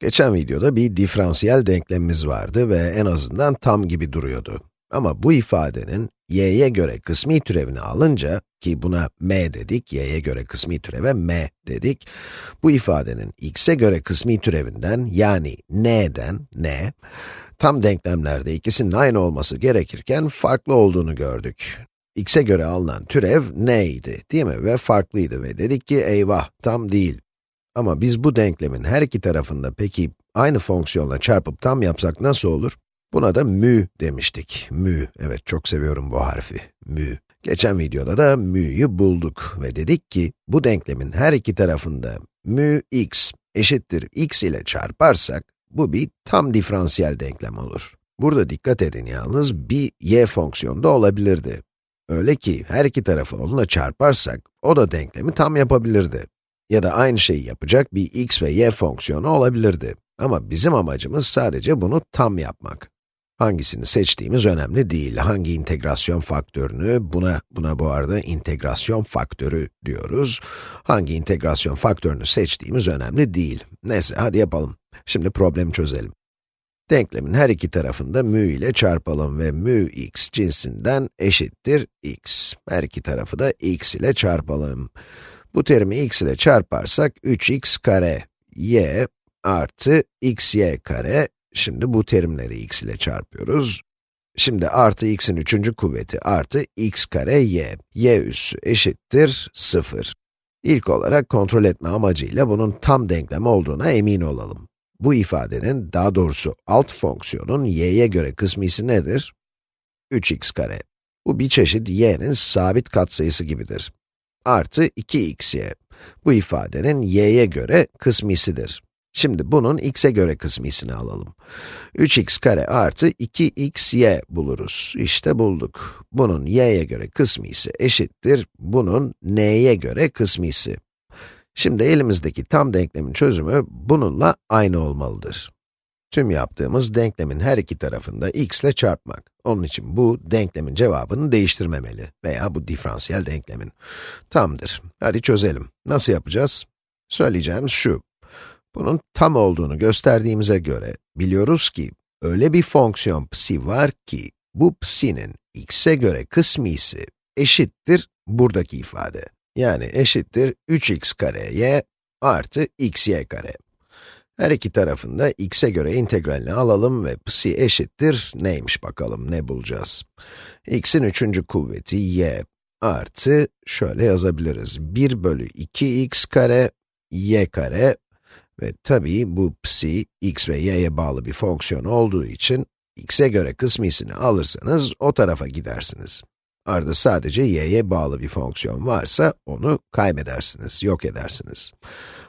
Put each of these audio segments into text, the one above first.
Geçen videoda bir diferansiyel denklemimiz vardı ve en azından tam gibi duruyordu. Ama bu ifadenin y'ye göre kısmi türevini alınca, ki buna m dedik, y'ye göre kısmi türeve m dedik, bu ifadenin x'e göre kısmi türevinden, yani n'den, n, tam denklemlerde ikisinin aynı olması gerekirken farklı olduğunu gördük. x'e göre alınan türev n'ydi, değil mi? Ve farklıydı ve dedik ki eyvah, tam değil. Ama biz bu denklemin her iki tarafında peki aynı fonksiyonla çarpıp tam yapsak nasıl olur? Buna da mü demiştik. Mü, evet çok seviyorum bu harfi, mü. Geçen videoda da mü'yü bulduk ve dedik ki bu denklemin her iki tarafında mü x eşittir x ile çarparsak bu bir tam diferansiyel denklem olur. Burada dikkat edin yalnız bir y fonksiyonu da olabilirdi. Öyle ki her iki tarafı onunla çarparsak o da denklemi tam yapabilirdi ya da aynı şeyi yapacak bir x ve y fonksiyonu olabilirdi. Ama bizim amacımız sadece bunu tam yapmak. Hangisini seçtiğimiz önemli değil. Hangi integrasyon faktörünü, buna, buna bu arada integrasyon faktörü diyoruz. Hangi integrasyon faktörünü seçtiğimiz önemli değil. Neyse, hadi yapalım. Şimdi problemi çözelim. Denklemin her iki tarafında mü ile çarpalım ve mü x cinsinden eşittir x. Her iki tarafı da x ile çarpalım. Bu terimi x ile çarparsak 3x kare y artı xy kare, şimdi bu terimleri x ile çarpıyoruz. Şimdi artı x'in üçüncü kuvveti artı x kare y, y üssü eşittir 0. İlk olarak kontrol etme amacıyla bunun tam denklem olduğuna emin olalım. Bu ifadenin, daha doğrusu alt fonksiyonun y'ye göre kısmisi nedir? 3x kare. Bu bir çeşit y'nin sabit katsayısı gibidir artı 2xy. Bu ifadenin y'ye göre kısmisidir. Şimdi bunun x'e göre kısmisini alalım. 3x kare artı 2xy buluruz. İşte bulduk. Bunun y'ye göre kısmisi eşittir, bunun n'ye göre kısmisi. Şimdi elimizdeki tam denklemin çözümü bununla aynı olmalıdır. Tüm yaptığımız denklemin her iki tarafında x ile çarpmak. Onun için bu denklemin cevabını değiştirmemeli veya bu diferansiyel denklemin. Tamdır. Hadi çözelim. Nasıl yapacağız? Söyleyeceğimiz şu. Bunun tam olduğunu gösterdiğimize göre biliyoruz ki öyle bir fonksiyon psi var ki bu psi'nin x'e göre kısmisi eşittir buradaki ifade. Yani eşittir 3x kare y artı xy kare. Her iki tarafında x'e göre integralini alalım ve psi eşittir neymiş bakalım, ne bulacağız? x'in üçüncü kuvveti y artı, şöyle yazabiliriz, 1 bölü 2x kare y kare ve tabii bu psi, x ve y'ye bağlı bir fonksiyon olduğu için, x'e göre kısmisini alırsanız o tarafa gidersiniz. Arada sadece y'ye bağlı bir fonksiyon varsa onu kaybedersiniz, yok edersiniz.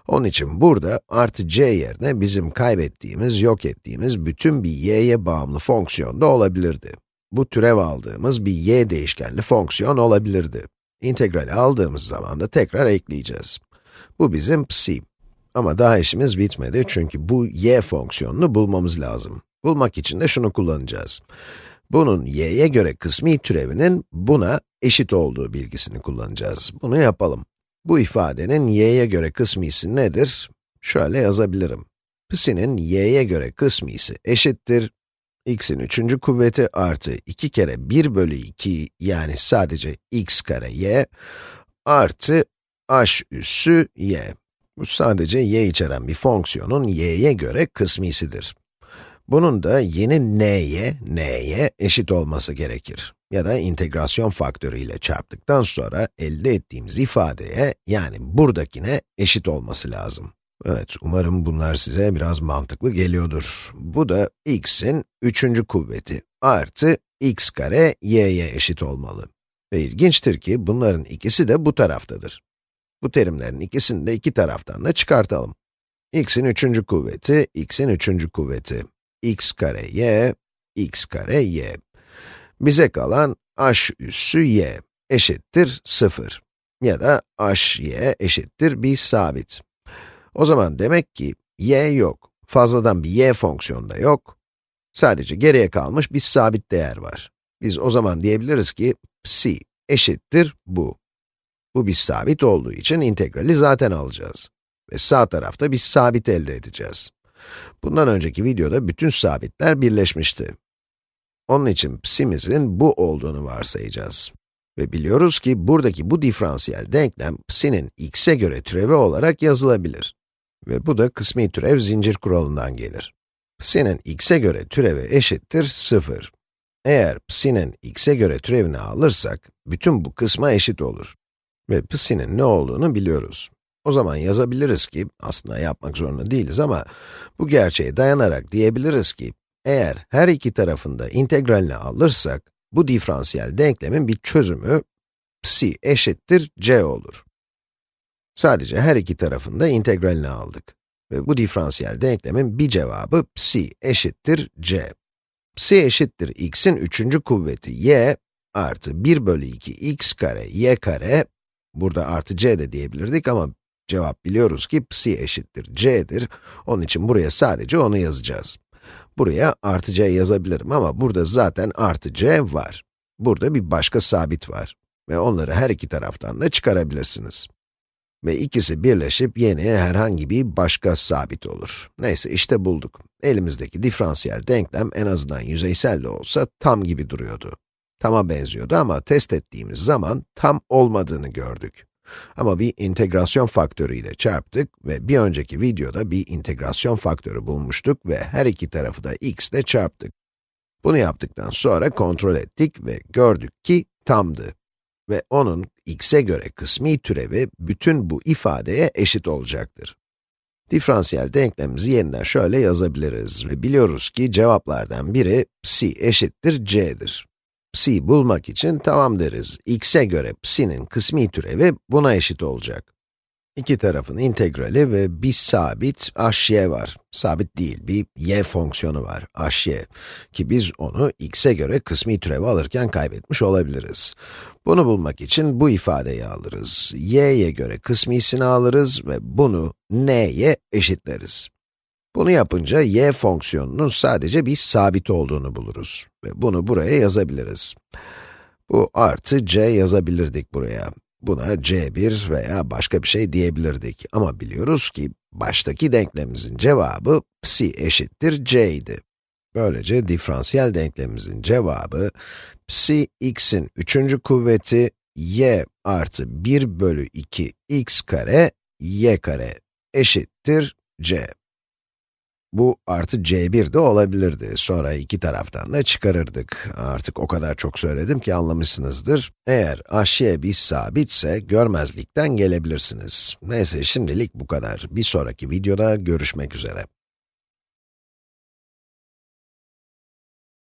Onun için burada artı c yerine bizim kaybettiğimiz, yok ettiğimiz bütün bir y'ye bağımlı fonksiyon da olabilirdi. Bu türev aldığımız bir y değişkenli fonksiyon olabilirdi. İntegrali aldığımız zaman da tekrar ekleyeceğiz. Bu bizim psi. Ama daha işimiz bitmedi çünkü bu y fonksiyonunu bulmamız lazım. Bulmak için de şunu kullanacağız. Bunun y'ye göre kısmi türevinin buna eşit olduğu bilgisini kullanacağız. Bunu yapalım. Bu ifadenin y'ye göre kısmisi nedir? Şöyle yazabilirim. Psi'nin y'ye göre kısmisi eşittir. x'in üçüncü kuvveti artı 2 kere 1 bölü 2 yani sadece x kare y artı h üssü y. Bu sadece y içeren bir fonksiyonun y'ye göre kısmisidir. Bunun da yeni n'ye, n'ye eşit olması gerekir. Ya da integrasyon faktörü ile çarptıktan sonra elde ettiğimiz ifadeye, yani buradakine eşit olması lazım. Evet, umarım bunlar size biraz mantıklı geliyordur. Bu da x'in üçüncü kuvveti artı x kare y'ye eşit olmalı. Ve ilginçtir ki bunların ikisi de bu taraftadır. Bu terimlerin ikisini de iki taraftan da çıkartalım. x'in üçüncü kuvveti, x'in üçüncü kuvveti x kare y, x kare y. Bize kalan h üssü y eşittir 0 ya da h y eşittir bir sabit. O zaman demek ki y yok, fazladan bir y fonksiyonu da yok. Sadece geriye kalmış bir sabit değer var. Biz o zaman diyebiliriz ki psi eşittir bu. Bu bir sabit olduğu için integrali zaten alacağız. Ve sağ tarafta bir sabit elde edeceğiz. Bundan önceki videoda bütün sabitler birleşmişti. Onun için psi'mizin bu olduğunu varsayacağız. Ve biliyoruz ki buradaki bu diferansiyel denklem psi'nin x'e göre türevi olarak yazılabilir. Ve bu da kısmi türev zincir kuralından gelir. Psi'nin x'e göre türevi eşittir 0. Eğer psi'nin x'e göre türevini alırsak, bütün bu kısma eşit olur. Ve psi'nin ne olduğunu biliyoruz. O zaman yazabiliriz ki, aslında yapmak zorunda değiliz ama bu gerçeğe dayanarak diyebiliriz ki, eğer her iki tarafında integralini alırsak, bu diferansiyel denklemin bir çözümü psi eşittir c olur. Sadece her iki tarafında integralini aldık. Ve bu diferansiyel denklemin bir cevabı psi eşittir c. psi eşittir x'in üçüncü kuvveti y artı 1 bölü 2 x kare y kare, burada artı c de diyebilirdik ama cevap biliyoruz ki psi eşittir c'dir. Onun için buraya sadece onu yazacağız. Buraya artı c yazabilirim ama burada zaten artı c var. Burada bir başka sabit var ve onları her iki taraftan da çıkarabilirsiniz. Ve ikisi birleşip yeni herhangi bir başka sabit olur. Neyse işte bulduk. Elimizdeki diferansiyel denklem en azından yüzeysel de olsa tam gibi duruyordu. Tama benziyordu ama test ettiğimiz zaman tam olmadığını gördük. Ama bir integrasyon faktörü ile çarptık ve bir önceki videoda bir integrasyon faktörü bulmuştuk ve her iki tarafı da x ile çarptık. Bunu yaptıktan sonra kontrol ettik ve gördük ki tamdı. Ve onun x'e göre kısmi türevi bütün bu ifadeye eşit olacaktır. Diferansiyel denklemimizi yeniden şöyle yazabiliriz ve biliyoruz ki cevaplardan biri psi eşittir c'dir psi bulmak için tamam deriz. x'e göre psi'nin kısmi türevi buna eşit olacak. İki tarafın integrali ve bir sabit hy var. Sabit değil, bir y fonksiyonu var, hy. Ki biz onu x'e göre kısmi türevi alırken kaybetmiş olabiliriz. Bunu bulmak için bu ifadeyi alırız. y'ye göre kısmisini alırız ve bunu n'ye eşitleriz. Bunu yapınca y fonksiyonunun sadece bir sabit olduğunu buluruz. Ve bunu buraya yazabiliriz. Bu artı c yazabilirdik buraya. Buna c1 veya başka bir şey diyebilirdik. Ama biliyoruz ki, baştaki denklemimizin cevabı psi eşittir c idi. Böylece diferansiyel denklemimizin cevabı, psi x'in üçüncü kuvveti y artı 1 bölü 2 x kare y kare eşittir c. Bu artı c1 de olabilirdi. Sonra iki taraftan da çıkarırdık. Artık o kadar çok söyledim ki anlamışsınızdır. Eğer hy bir sabitse görmezlikten gelebilirsiniz. Neyse şimdilik bu kadar. Bir sonraki videoda görüşmek üzere.